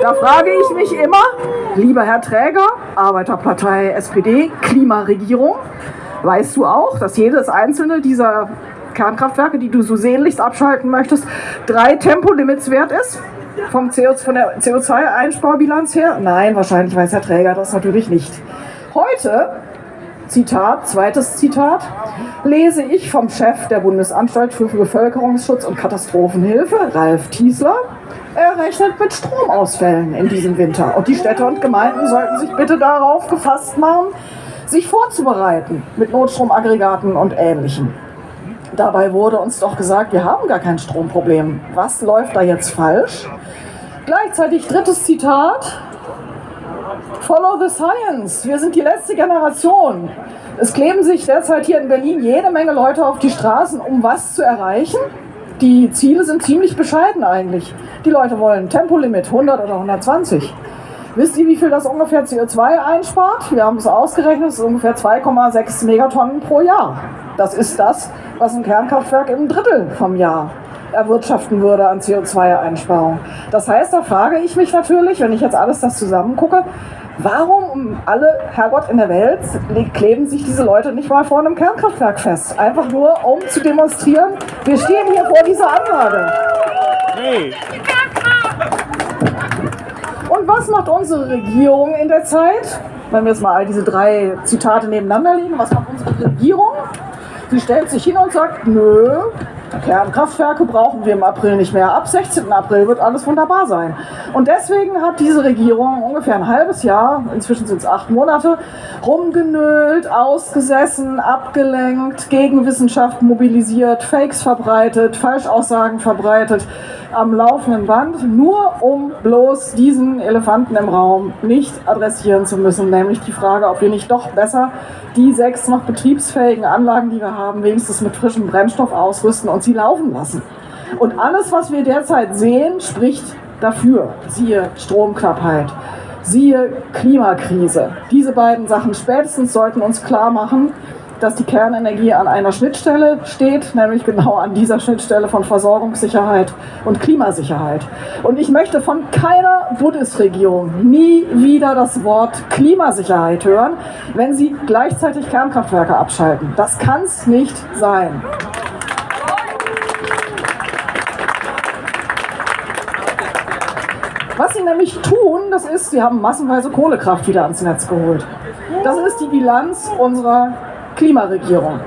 Da frage ich mich immer, lieber Herr Träger, Arbeiterpartei SPD, Klimaregierung, weißt du auch, dass jedes einzelne dieser Kernkraftwerke, die du so sehnlichst abschalten möchtest, drei Tempolimits wert ist? Vom CO, von der CO2-Einsparbilanz her? Nein, wahrscheinlich weiß Herr Träger das natürlich nicht. Heute, Zitat, zweites Zitat, lese ich vom Chef der Bundesanstalt für Bevölkerungsschutz und Katastrophenhilfe, Ralf Tiesler, er rechnet mit Stromausfällen in diesem Winter. Und die Städte und Gemeinden sollten sich bitte darauf gefasst machen, sich vorzubereiten mit Notstromaggregaten und Ähnlichem. Dabei wurde uns doch gesagt, wir haben gar kein Stromproblem. Was läuft da jetzt falsch? Gleichzeitig drittes Zitat. Follow the science. Wir sind die letzte Generation. Es kleben sich derzeit hier in Berlin jede Menge Leute auf die Straßen, um was zu erreichen. Die Ziele sind ziemlich bescheiden eigentlich. Die Leute wollen Tempolimit 100 oder 120. Wisst ihr, wie viel das ungefähr CO2 einspart? Wir haben es ausgerechnet, es ist ungefähr 2,6 Megatonnen pro Jahr. Das ist das, was ein Kernkraftwerk im Drittel vom Jahr erwirtschaften würde an CO2-Einsparung. Das heißt, da frage ich mich natürlich, wenn ich jetzt alles das zusammengucke, warum um alle Herrgott in der Welt kleben sich diese Leute nicht mal vor einem Kernkraftwerk fest? Einfach nur, um zu demonstrieren, wir stehen hier vor dieser Anlage. Und was macht unsere Regierung in der Zeit? Wenn wir jetzt mal all diese drei Zitate nebeneinander legen, was macht unsere Regierung? Sie stellt sich hin und sagt, nö, Kernkraftwerke brauchen wir im April nicht mehr. Ab 16. April wird alles wunderbar sein. Und deswegen hat diese Regierung ungefähr ein halbes Jahr, inzwischen sind es acht Monate, rumgenölt, ausgesessen, abgelenkt, gegen Wissenschaft mobilisiert, Fakes verbreitet, Falschaussagen verbreitet, am laufenden Band, nur um bloß diesen Elefanten im Raum nicht adressieren zu müssen, nämlich die Frage, ob wir nicht doch besser die sechs noch betriebsfähigen Anlagen, die wir haben, wenigstens mit frischem Brennstoff ausrüsten und sie laufen lassen. Und alles, was wir derzeit sehen, spricht dafür. Siehe Stromknappheit, siehe Klimakrise. Diese beiden Sachen spätestens sollten uns klar machen, dass die Kernenergie an einer Schnittstelle steht, nämlich genau an dieser Schnittstelle von Versorgungssicherheit und Klimasicherheit. Und ich möchte von keiner Bundesregierung nie wieder das Wort Klimasicherheit hören, wenn sie gleichzeitig Kernkraftwerke abschalten. Das kann es nicht sein. Was sie nämlich tun, das ist, sie haben massenweise Kohlekraft wieder ans Netz geholt. Das ist die Bilanz unserer Klimaregierung.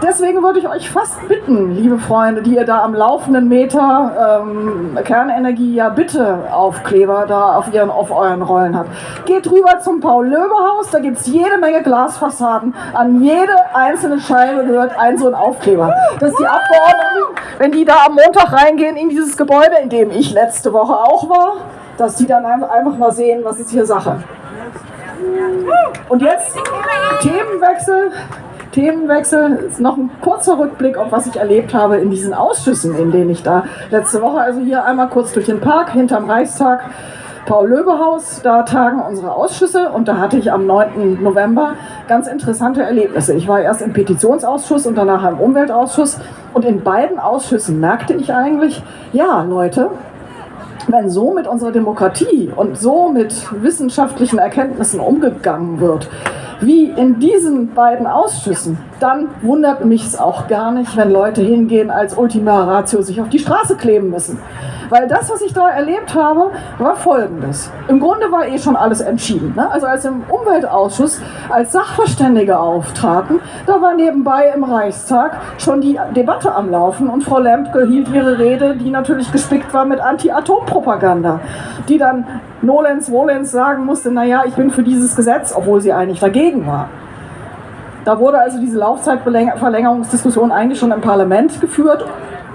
Deswegen würde ich euch fast bitten, liebe Freunde, die ihr da am laufenden Meter ähm, Kernenergie ja bitte Aufkleber da auf, ihren, auf euren Rollen habt. Geht rüber zum Paul-Löbe-Haus, da gibt es jede Menge Glasfassaden. An jede einzelne Scheibe gehört ein so ein Aufkleber. Dass die Abgeordneten, wenn die da am Montag reingehen in dieses Gebäude, in dem ich letzte Woche auch war, dass die dann einfach mal sehen, was ist hier Sache. Und jetzt Themenwechsel. Themenwechsel ist noch ein kurzer Rückblick auf was ich erlebt habe in diesen Ausschüssen, in denen ich da letzte Woche, also hier einmal kurz durch den Park hinterm Reichstag, Paul-Löbe-Haus, da tagen unsere Ausschüsse und da hatte ich am 9. November ganz interessante Erlebnisse. Ich war erst im Petitionsausschuss und danach im Umweltausschuss und in beiden Ausschüssen merkte ich eigentlich, ja Leute, wenn so mit unserer Demokratie und so mit wissenschaftlichen Erkenntnissen umgegangen wird, wie in diesen beiden Ausschüssen, dann wundert mich es auch gar nicht, wenn Leute hingehen, als Ultima Ratio sich auf die Straße kleben müssen. Weil das, was ich da erlebt habe, war folgendes. Im Grunde war eh schon alles entschieden. Ne? Also als im Umweltausschuss als Sachverständige auftraten, da war nebenbei im Reichstag schon die Debatte am Laufen und Frau Lempke hielt ihre Rede, die natürlich gespickt war mit Anti-Atom-Propaganda, die dann Nolens Wolens sagen musste, naja, ich bin für dieses Gesetz, obwohl sie eigentlich dagegen war. Da wurde also diese Laufzeitverlängerungsdiskussion eigentlich schon im Parlament geführt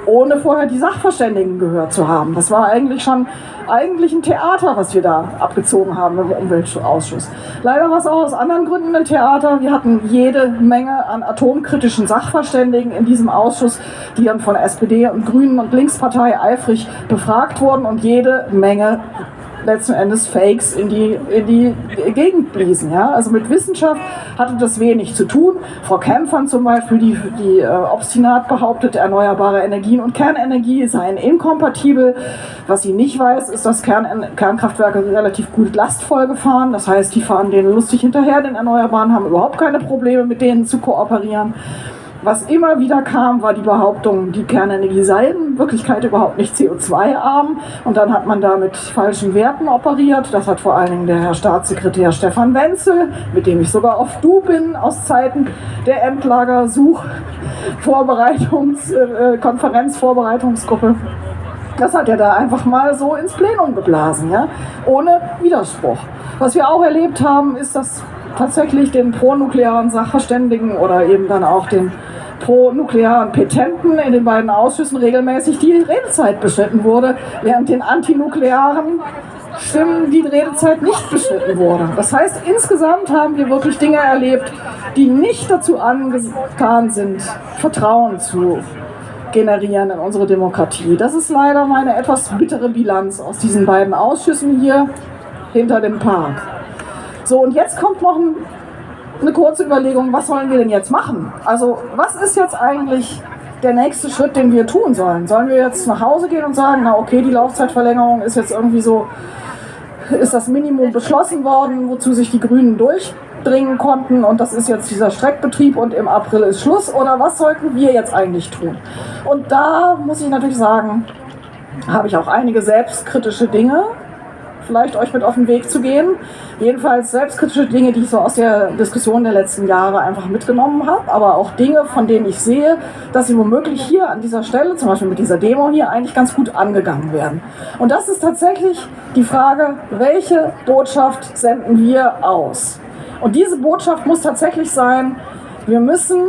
ohne vorher die Sachverständigen gehört zu haben. Das war eigentlich schon eigentlich ein Theater, was wir da abgezogen haben im Umweltausschuss. Leider war es auch aus anderen Gründen ein Theater. Wir hatten jede Menge an atomkritischen Sachverständigen in diesem Ausschuss, die dann von SPD und Grünen und Linkspartei eifrig befragt wurden und jede Menge letzten Endes Fakes in die, in die Gegend bliesen. Ja? Also mit Wissenschaft hatte das wenig zu tun. Frau Kämpfern zum Beispiel, die, die äh, obstinat behauptet, erneuerbare Energien und Kernenergie seien inkompatibel. Was sie nicht weiß, ist, dass Kern, Kernkraftwerke relativ gut lastvoll gefahren. Das heißt, die fahren denen lustig hinterher, den Erneuerbaren, haben überhaupt keine Probleme, mit denen zu kooperieren. Was immer wieder kam, war die Behauptung, die Kernenergie sei in Wirklichkeit überhaupt nicht CO2-arm. Und dann hat man da mit falschen Werten operiert. Das hat vor allen Dingen der Herr Staatssekretär Stefan Wenzel, mit dem ich sogar auf Du bin, aus Zeiten der Endlagersuch-Vorbereitungs-, äh, Konferenzvorbereitungsgruppe. Das hat er da einfach mal so ins Plenum geblasen, ja? ohne Widerspruch. Was wir auch erlebt haben, ist, dass tatsächlich den pronuklearen Sachverständigen oder eben dann auch den pro-nuklearen Petenten in den beiden Ausschüssen regelmäßig die Redezeit beschnitten wurde, während den antinuklearen Stimmen die Redezeit nicht beschnitten wurde. Das heißt, insgesamt haben wir wirklich Dinge erlebt, die nicht dazu angetan sind, Vertrauen zu generieren in unsere Demokratie. Das ist leider meine etwas bittere Bilanz aus diesen beiden Ausschüssen hier hinter dem Park. So, und jetzt kommt noch ein eine kurze Überlegung, was sollen wir denn jetzt machen? Also was ist jetzt eigentlich der nächste Schritt, den wir tun sollen? Sollen wir jetzt nach Hause gehen und sagen, na okay, die Laufzeitverlängerung ist jetzt irgendwie so, ist das Minimum beschlossen worden, wozu sich die Grünen durchdringen konnten und das ist jetzt dieser Streckbetrieb und im April ist Schluss oder was sollten wir jetzt eigentlich tun? Und da muss ich natürlich sagen, habe ich auch einige selbstkritische Dinge, vielleicht euch mit auf den Weg zu gehen. Jedenfalls selbstkritische Dinge, die ich so aus der Diskussion der letzten Jahre einfach mitgenommen habe, aber auch Dinge, von denen ich sehe, dass sie womöglich hier an dieser Stelle, zum Beispiel mit dieser Demo hier, eigentlich ganz gut angegangen werden. Und das ist tatsächlich die Frage, welche Botschaft senden wir aus? Und diese Botschaft muss tatsächlich sein, wir müssen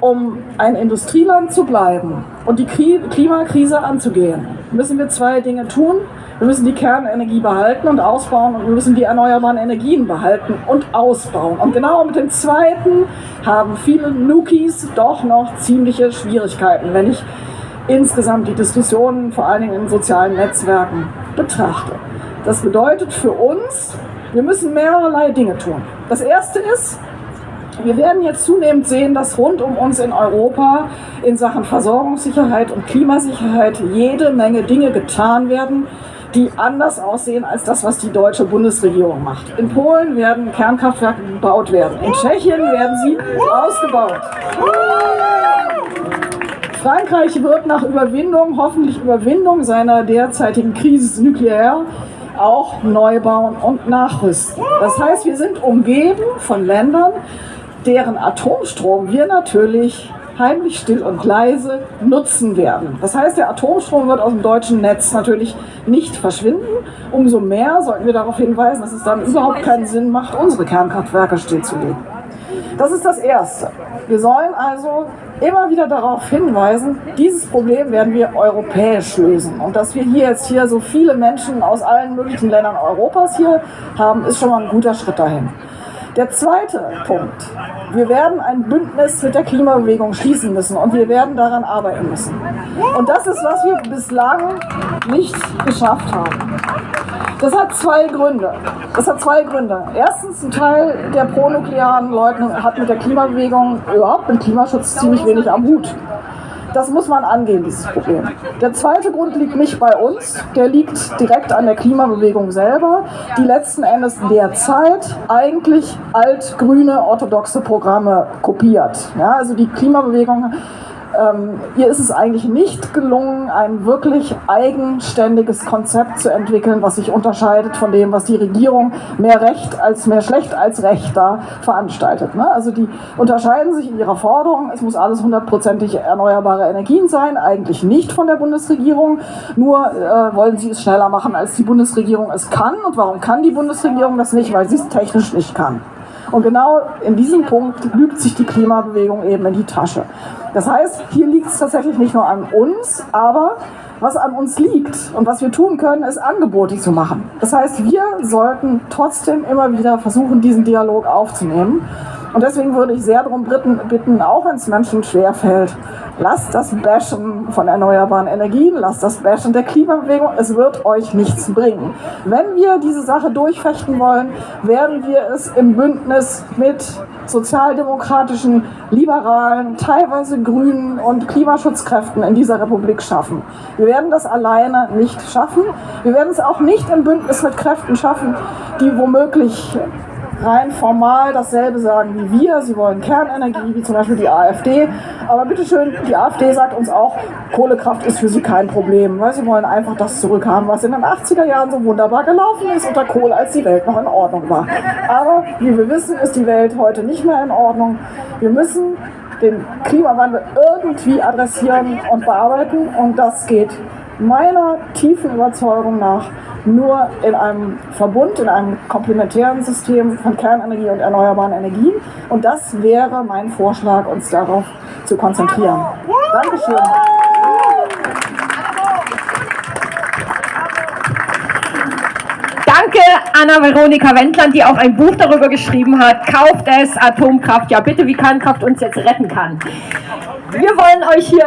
um ein Industrieland zu bleiben und die Klimakrise anzugehen, müssen wir zwei Dinge tun. Wir müssen die Kernenergie behalten und ausbauen und wir müssen die erneuerbaren Energien behalten und ausbauen. Und genau mit dem zweiten haben viele Nukis doch noch ziemliche Schwierigkeiten, wenn ich insgesamt die Diskussionen vor allen Dingen in sozialen Netzwerken betrachte. Das bedeutet für uns, wir müssen mehrerlei Dinge tun. Das erste ist, wir werden jetzt zunehmend sehen, dass rund um uns in Europa in Sachen Versorgungssicherheit und Klimasicherheit jede Menge Dinge getan werden, die anders aussehen als das, was die deutsche Bundesregierung macht. In Polen werden Kernkraftwerke gebaut werden. In Tschechien werden sie ausgebaut. Frankreich wird nach Überwindung, hoffentlich Überwindung seiner derzeitigen Krise nuklear, auch neu bauen und nachrüsten. Das heißt, wir sind umgeben von Ländern, deren Atomstrom wir natürlich heimlich, still und leise nutzen werden. Das heißt, der Atomstrom wird aus dem deutschen Netz natürlich nicht verschwinden. Umso mehr sollten wir darauf hinweisen, dass es dann überhaupt keinen Sinn macht, unsere Kernkraftwerke stillzulegen. Das ist das Erste. Wir sollen also immer wieder darauf hinweisen, dieses Problem werden wir europäisch lösen. Und dass wir hier jetzt hier so viele Menschen aus allen möglichen Ländern Europas hier haben, ist schon mal ein guter Schritt dahin. Der zweite Punkt. Wir werden ein Bündnis mit der Klimabewegung schließen müssen und wir werden daran arbeiten müssen. Und das ist, was wir bislang nicht geschafft haben. Das hat zwei Gründe. Das hat zwei Gründe. Erstens, ein Teil der pronuklearen Leute hat mit der Klimabewegung überhaupt mit Klimaschutz ziemlich wenig am Hut. Das muss man angehen, dieses Problem. Der zweite Grund liegt nicht bei uns, der liegt direkt an der Klimabewegung selber, die letzten Endes derzeit eigentlich altgrüne orthodoxe Programme kopiert. Ja, also die Klimabewegung ähm, ihr ist es eigentlich nicht gelungen, ein wirklich eigenständiges Konzept zu entwickeln, was sich unterscheidet von dem, was die Regierung mehr recht als mehr schlecht als recht da veranstaltet. Ne? Also die unterscheiden sich in ihrer Forderung, es muss alles hundertprozentig erneuerbare Energien sein, eigentlich nicht von der Bundesregierung, nur äh, wollen sie es schneller machen, als die Bundesregierung es kann. Und warum kann die Bundesregierung das nicht? Weil sie es technisch nicht kann. Und genau in diesem Punkt lügt sich die Klimabewegung eben in die Tasche. Das heißt, hier liegt es tatsächlich nicht nur an uns, aber was an uns liegt und was wir tun können, ist Angebote zu machen. Das heißt, wir sollten trotzdem immer wieder versuchen, diesen Dialog aufzunehmen Und deswegen würde ich sehr darum bitten, auch wenn es Menschen schwerfällt, lasst das Bashen von erneuerbaren Energien, lasst das Bashen der Klimabewegung, es wird euch nichts bringen. Wenn wir diese Sache durchfechten wollen, werden wir es im Bündnis mit sozialdemokratischen, liberalen, teilweise grünen und Klimaschutzkräften in dieser Republik schaffen. Wir werden das alleine nicht schaffen. Wir werden es auch nicht im Bündnis mit Kräften schaffen, die womöglich rein formal dasselbe sagen wie wir. Sie wollen Kernenergie, wie zum Beispiel die AfD. Aber bitteschön, die AfD sagt uns auch, Kohlekraft ist für sie kein Problem, weil sie wollen einfach das zurückhaben, was in den 80er Jahren so wunderbar gelaufen ist unter Kohle, als die Welt noch in Ordnung war. Aber wie wir wissen, ist die Welt heute nicht mehr in Ordnung. Wir müssen den Klimawandel irgendwie adressieren und bearbeiten und das geht meiner tiefen Überzeugung nach nur in einem Verbund, in einem komplementären System von Kernenergie und erneuerbaren Energien. Und das wäre mein Vorschlag, uns darauf zu konzentrieren. Dankeschön. Danke Anna-Veronika Wendland, die auch ein Buch darüber geschrieben hat. Kauft es, Atomkraft. Ja bitte, wie Kernkraft uns jetzt retten kann. Wir wollen euch hier